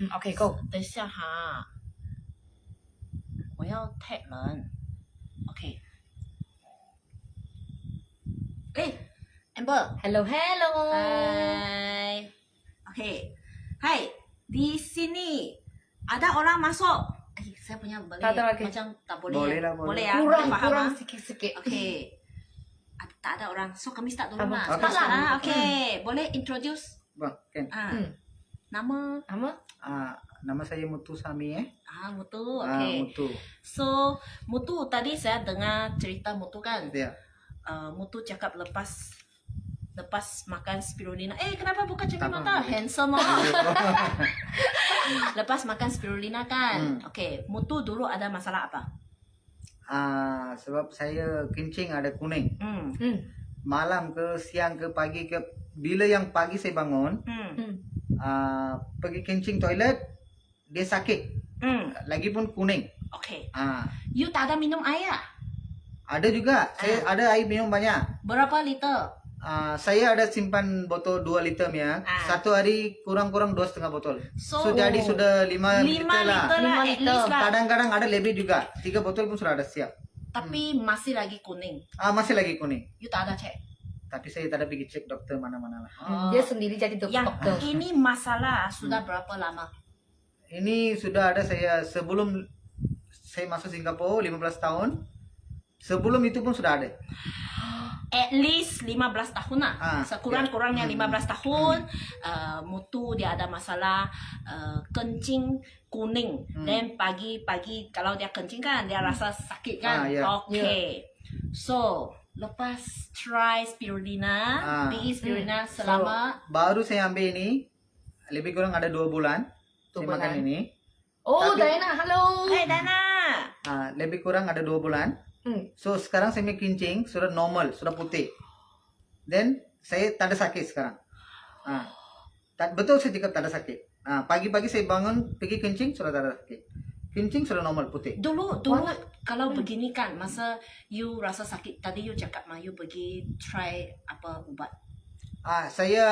嗯，OK，Go。等一下哈，我要 tag 人。OK。哎，Amber。 Hello, hello. Hai. Okay. Hai, di sini ada orang masuk. Eh, saya punya boleh Tak ada lagi. macam tak boleh. Boleh ya? lah, boleh. Boleh ya. Kurang, boleh faham kurang ah? sikit-sikit. Okay. Ad- tak ada orang. So kami start dulu Apa? lah. Okay, Start lah. start. Ah, okay. Boleh introduce Bang, Ken. ah. Hmm. Nama Nama? Ah, nama saya Mutu Sami eh. ah Mutu. Ah, Okay. Mutu. So Mutu tadi saya dengar cerita Mutu kan. Ya. uh, Mutu cakap lepas lepas makan spirulina. Eh, kenapa buka cermin mata? Handsome oh. lepas makan spirulina kan. Hmm. Okay, Mutu dulu ada masalah apa? Ah, sebab saya kencing ada kuning. Hmm. Hmm. Malam ke siang ke pagi ke bila yang pagi saya bangun, Hmm. Hmm. ah, pergi kencing toilet dia sakit. Hmm. Lagipun kuning. Okay. Ah, You tak ada minum air? ah? ada juga. Saya ada air minum banyak. Berapa liter? Ah, saya ada simpan botol 2 liter ya. Ah. Satu hari kurang-kurang dua setengah botol. So, So, jadi sudah 5 lima liter lah. liter lah, Lima at liter. least lah. Kadang-kadang ada lebih juga. Tiga botol pun sudah ada siap. Tapi masih lagi kuning. Ah, masih lagi kuning. You tak ada cek. Tapi saya tak ada pergi cek doktor mana-mana lah. Hmm. Dia sendiri jadi dok- yang doktor. ini masalah sudah berapa lama? Ini sudah ada saya sebelum saya masuk Singapura 15 tahun. Sebelum itu pun sudah ada. at least 15 tahun lah. Ah, Sekurang-kurangnya ya. 15 tahun uh, mutu dia ada masalah uh, kencing kuning. Hmm. Then pagi-pagi kalau dia kencing kan dia rasa sakit kan. Ah, ya. Okay. So, lepas try spirulina, Ah. pergi spirulina So, selama baru saya ambil ini lebih kurang ada dua bulan. Dua saya makan bulan. ini. Oh, Tapi- Diana, halo. Eh Dana. Ah, lebih kurang ada dua bulan. Hmm. So sekarang saya punya kencing sudah normal, sudah putih. Then saya tak ada sakit sekarang. Ah, tak, betul saya cakap tak ada sakit. Ah, pagi-pagi saya bangun pergi kencing sudah tak ada sakit. Kencing sudah normal putih. Dulu dulu Wah. kalau begini kan masa you rasa sakit tadi you cakap mah you pergi try apa ubat. Ah, saya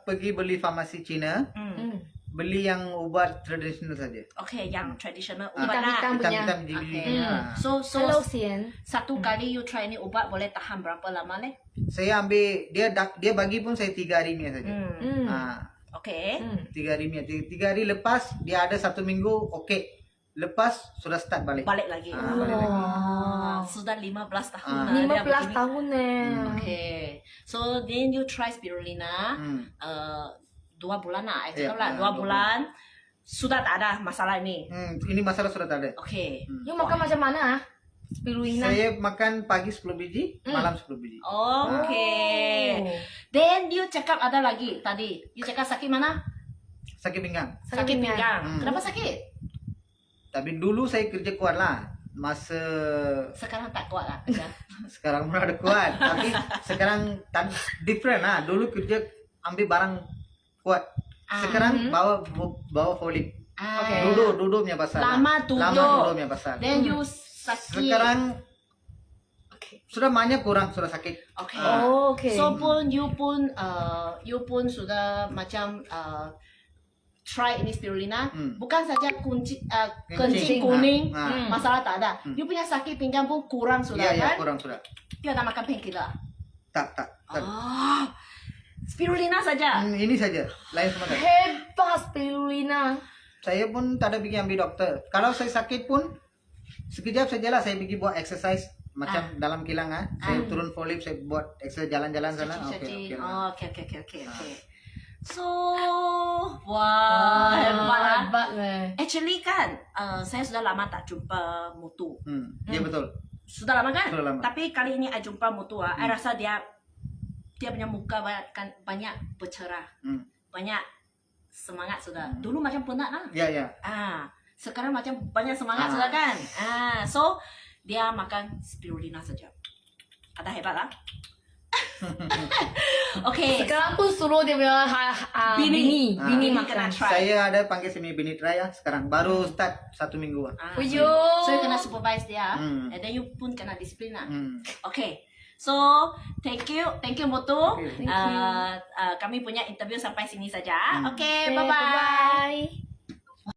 pergi beli farmasi Cina, Hmm. Hmm. beli yang ubat tradisional saja. Okay, yang traditional Ah, ubat lah. Hitam-hitam punya. Okay. Hmm. Ah. So so Hello, Sian. satu kali you try ni ubat boleh tahan berapa lama leh? Saya ambil dia dak- dia bagi pun saya tiga hari ni saja. Hmm. Hmm. Ah, Okay. Hmm. tiga hari ni. Tiga, tiga hari lepas dia ada satu minggu okey. Lepas sudah start balik. Balik lagi. Ah, balik lagi. Ah, sudah 15 tahun Ah. lah dia 15 begini. tahun eh. Hmm. Okay. So then you try spirulina Hmm. uh, dua bulan lah. Ya, cakap lah ah, dua dua bulan. Sudah tak ada masalah ini. Hmm, ini masalah sudah tak ada. Okay. Hmm. You makan macam mana ah? Spirulina. Saya makan pagi 10 biji, Hmm. malam 10 biji. Okay. Oh. Then you cakap ada lagi tadi. You cakap sakit mana? Sakit pinggang. Sakit pinggang. Hmm. Kenapa sakit? Tapi dulu saya kerja kuat lah. Masa Sekarang tak kuat lah kerja. sekarang pun ada kuat. Tapi sekarang tak different lah. Dulu kerja ambil barang kuat. Ah. Sekarang Mhm. bawa bawa folip. Ah. Okay. Duduk, duduk punya pasal. Lama duduk. Lama duduk punya pasal. Then Hmm. you sakit. Sekarang Okay. sudah banyak kurang, sudah sakit. Okay. Ah. Oh, okay. So pun you pun uh, you pun sudah macam uh, try ini spirulina. Hmm. Bukan saja kunci uh, Kencing. kencing kuning. Ah, ah. Hmm. Masalah tak ada. Hmm. You punya sakit pinggang pun kurang sudah Iya, iya, kan? kurang sudah. You ada makan painkiller. Tak, tak. tak. Ah. Spirulina saja. Hmm, ini saja. Lain semua tak. Hebat spirulina. Saya pun tak ada pergi ambil doktor. Kalau saya sakit pun sekejap saja lah saya pergi buat exercise macam dalam kilang ah. Saya Ah. turun folip, saya buat exercise jalan-jalan sana. Okey, okey. Oh, okay, okay, okay, okay, Ah. So, wah, Actually kan, uh, saya sudah lama tak jumpa Mutu. Hmm, ya betul. Sudah lama kan? Sudah lama. Tapi kali ini I jumpa Mutu ah, Hmm. rasa dia dia punya muka banyak kan banyak bercerah. Hmm. Banyak semangat sudah. Hmm. Dulu macam penat lah. Ya, ya. Ah, sekarang macam banyak semangat Ah. sudah kan? Ah, so dia makan spirulina saja. Ada hebat lah. okay. Sekarang pun suruh dia punya ha, ha, Bini. bini, Ah. bini Bini makan. try. Saya ada panggil semi bini raya sekarang baru start satu minggu ah. Ah, Uyo. So you kena supervise dia. Hmm. And then you pun kena disiplin lah. Hmm. Okay. So, thank you. Thank you, Motu. Okay. Thank you. Uh, uh, kami punya interview sampai sini saja. Hmm. Okay, Okay, bye-bye. bye-bye.